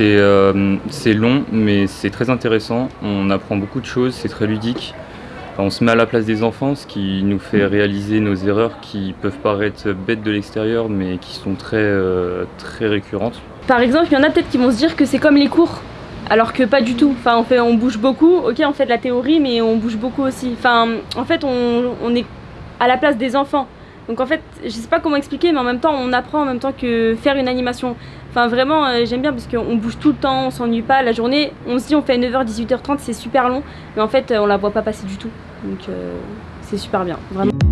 C'est euh, c'est long, mais c'est très intéressant. On apprend beaucoup de choses, c'est très ludique. On se met à la place des enfants, ce qui nous fait réaliser nos erreurs qui peuvent paraître bêtes de l'extérieur, mais qui sont très, euh, très récurrentes. Par exemple, il y en a peut-être qui vont se dire que c'est comme les cours, alors que pas du tout. Enfin, on, fait, on bouge beaucoup, ok, on fait de la théorie, mais on bouge beaucoup aussi. Enfin, en fait, on, on est à la place des enfants. Donc en fait, je sais pas comment expliquer, mais en même temps, on apprend en même temps que faire une animation. Enfin vraiment, euh, j'aime bien parce qu'on bouge tout le temps, on s'ennuie pas. La journée, on se dit on fait 9h, 18h30, c'est super long, mais en fait, on la voit pas passer du tout. Donc euh, c'est super bien, vraiment.